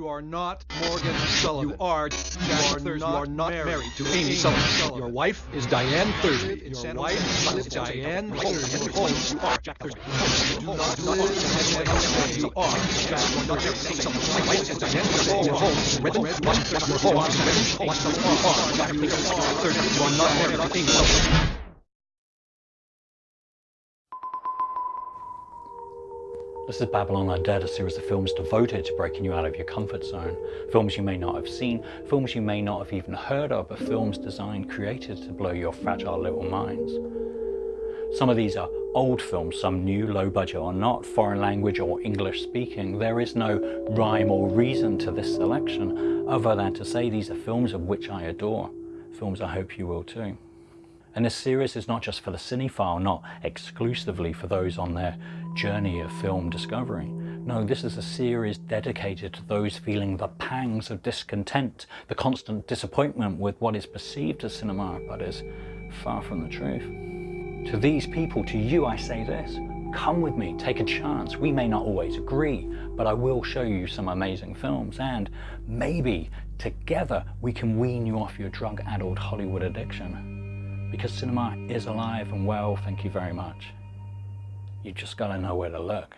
You are not Morgan Sullivan. You are Jack you are Thursby. not, You are not married, married to Amy Amy Sullivan. Sullivan. Your wife is Diane Thursby. Your San wife is Diane Holmes. Thursby. Holmes. You are Jack Thursby. You do not live You are Jack Thursby. Your wife is Diane Thursby. Your home is Redmond. Your home is Redmond. You are Jack Thursby. You are not married to Amy Sullivan. This is Babylon Undead, a series of films devoted to breaking you out of your comfort zone. Films you may not have seen, films you may not have even heard of, but films designed, created to blow your fragile little minds. Some of these are old films, some new, low budget or not, foreign language or English speaking. There is no rhyme or reason to this selection other than to say these are films of which I adore. Films I hope you will too. And this series is not just for the cinephile, not exclusively for those on their journey of film discovery. No, this is a series dedicated to those feeling the pangs of discontent, the constant disappointment with what is perceived as cinema, but is far from the truth. To these people, to you, I say this, come with me, take a chance. We may not always agree, but I will show you some amazing films and maybe together we can wean you off your drug-addled Hollywood addiction because cinema is alive and well, thank you very much. You just gotta know where to look.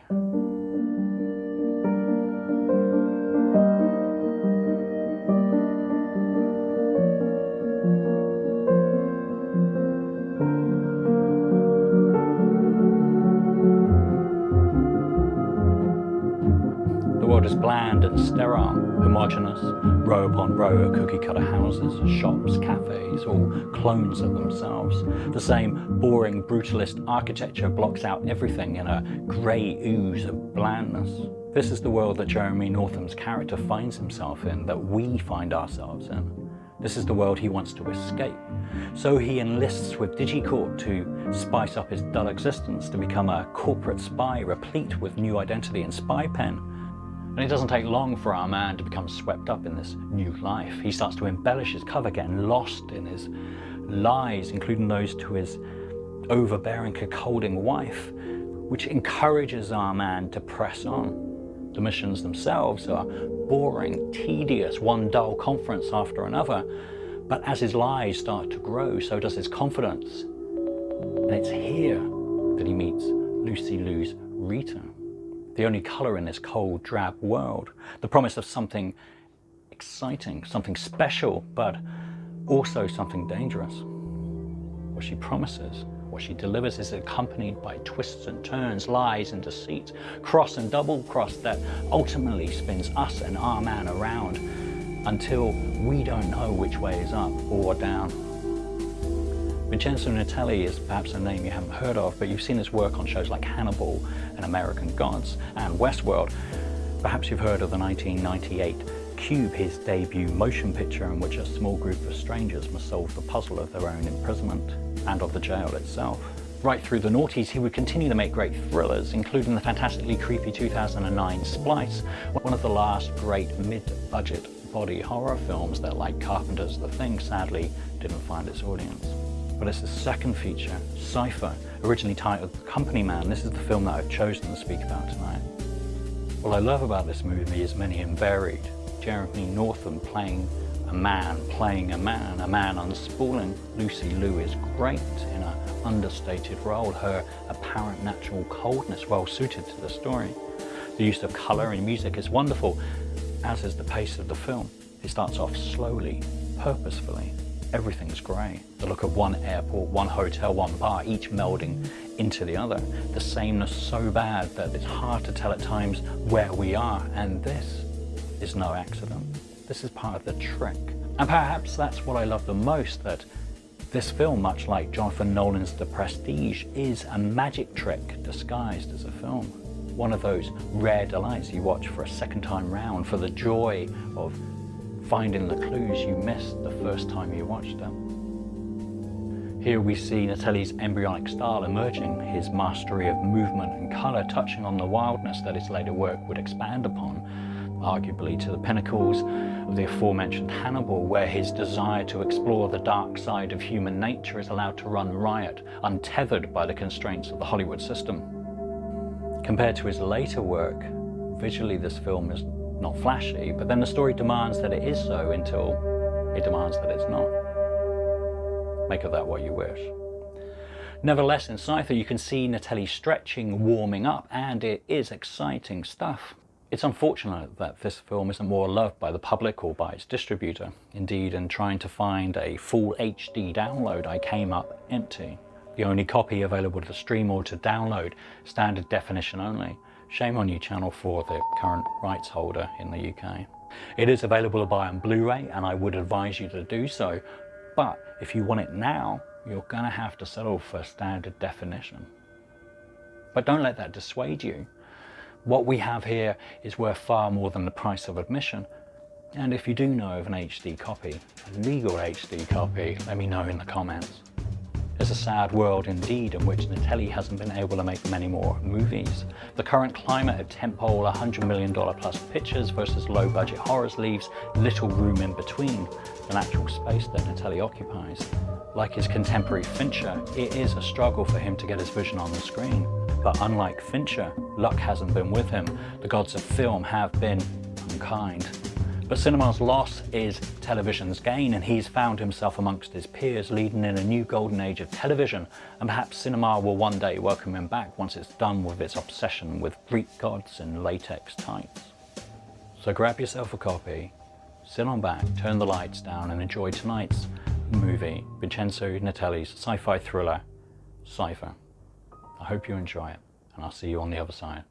World is bland and sterile, homogeneous, row upon row of cookie cutter houses, shops, cafes, all clones of themselves. The same boring brutalist architecture blocks out everything in a grey ooze of blandness. This is the world that Jeremy Northam's character finds himself in, that we find ourselves in. This is the world he wants to escape. So he enlists with DigiCorp to spice up his dull existence, to become a corporate spy replete with new identity and spy pen. And it doesn't take long for our man to become swept up in this new life. He starts to embellish his cover, getting lost in his lies, including those to his overbearing, cuckolding wife, which encourages our man to press on. The missions themselves are boring, tedious, one dull conference after another. But as his lies start to grow, so does his confidence. And it's here that he meets Lucy Liu's Rita the only colour in this cold, drab world. The promise of something exciting, something special, but also something dangerous. What she promises, what she delivers is accompanied by twists and turns, lies and deceit, cross and double cross that ultimately spins us and our man around until we don't know which way is up or down. Vincenzo Natali is perhaps a name you haven't heard of, but you've seen his work on shows like Hannibal and American Gods and Westworld. Perhaps you've heard of the 1998 Cube, his debut motion picture in which a small group of strangers must solve the puzzle of their own imprisonment and of the jail itself. Right through the noughties, he would continue to make great thrillers, including the fantastically creepy 2009 Splice, one of the last great mid-budget body horror films that, like Carpenter's The Thing, sadly didn't find its audience but it's the second feature, Cypher, originally titled Company Man. This is the film that I've chosen to speak about tonight. What I love about this movie is many and varied. Jeremy Northam playing a man, playing a man, a man unspooling. Lucy Liu is great in an understated role, her apparent natural coldness well suited to the story. The use of colour and music is wonderful, as is the pace of the film. It starts off slowly, purposefully, everything's grey. The look of one airport, one hotel, one bar, each melding into the other. The sameness so bad that it's hard to tell at times where we are, and this is no accident. This is part of the trick. And perhaps that's what I love the most, that this film, much like Jonathan Nolan's The Prestige, is a magic trick disguised as a film. One of those rare delights you watch for a second time round for the joy of finding the clues you missed the first time you watched them. Here we see Natali's embryonic style emerging, his mastery of movement and colour touching on the wildness that his later work would expand upon, arguably to the pinnacles of the aforementioned Hannibal, where his desire to explore the dark side of human nature is allowed to run riot, untethered by the constraints of the Hollywood system. Compared to his later work, visually this film is not flashy, but then the story demands that it is so until it demands that it's not. Make of that what you wish. Nevertheless, in Cypher you can see Natali stretching, warming up, and it is exciting stuff. It's unfortunate that this film isn't more loved by the public or by its distributor. Indeed, in trying to find a full HD download, I came up empty. The only copy available to the stream or to download, standard definition only. Shame on you Channel 4, the current rights holder in the UK. It is available to buy on Blu-ray and I would advise you to do so, but if you want it now, you're gonna have to settle for standard definition. But don't let that dissuade you. What we have here is worth far more than the price of admission. And if you do know of an HD copy, a legal HD copy, let me know in the comments. It's a sad world indeed in which Natali hasn't been able to make many more movies. The current climate of tentpole $100 million plus pictures versus low budget horrors leaves little room in between, the natural space that Natali occupies. Like his contemporary Fincher, it is a struggle for him to get his vision on the screen. But unlike Fincher, luck hasn't been with him. The gods of film have been unkind. But cinema's loss is television's gain, and he's found himself amongst his peers, leading in a new golden age of television. And perhaps cinema will one day welcome him back once it's done with its obsession with Greek gods and latex tights. So grab yourself a copy, sit on back, turn the lights down, and enjoy tonight's movie, Vincenzo Natali's sci-fi thriller, Cypher. I hope you enjoy it, and I'll see you on the other side.